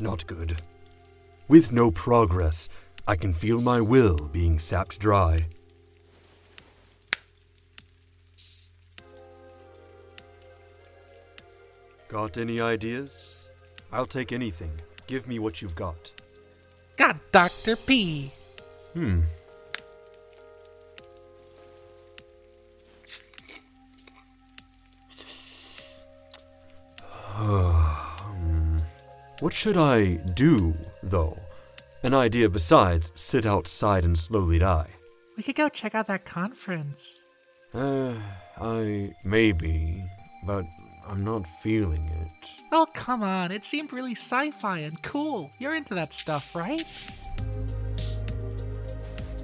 not good. With no progress, I can feel my will being sapped dry. Got any ideas? I'll take anything. Give me what you've got. Got Dr. P. Hmm. What should I do, though? An idea besides sit outside and slowly die. We could go check out that conference. Uh, I maybe, but I'm not feeling it. Oh, come on. It seemed really sci fi and cool. You're into that stuff, right?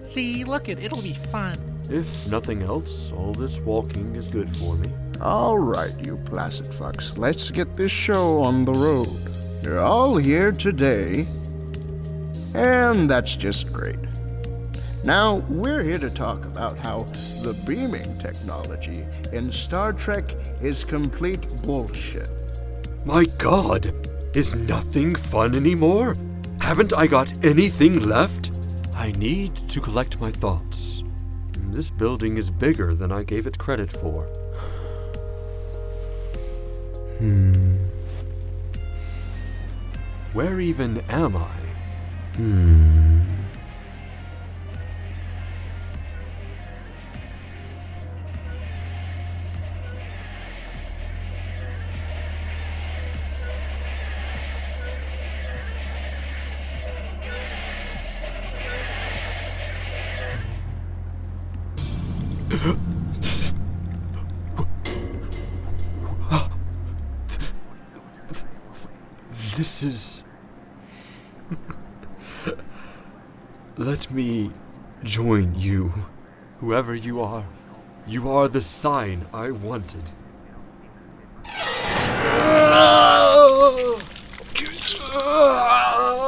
See, look it, it'll be fun. If nothing else, all this walking is good for me. All right, you placid fucks, let's get this show on the road. You're all here today, and that's just great. Now, we're here to talk about how the beaming technology in Star Trek is complete bullshit. My god! Is nothing fun anymore? Haven't I got anything left? I need to collect my thoughts. This building is bigger than I gave it credit for. Hmm. Where even am I? Hmm. This is. Let me join you. Whoever you are, you are the sign I wanted.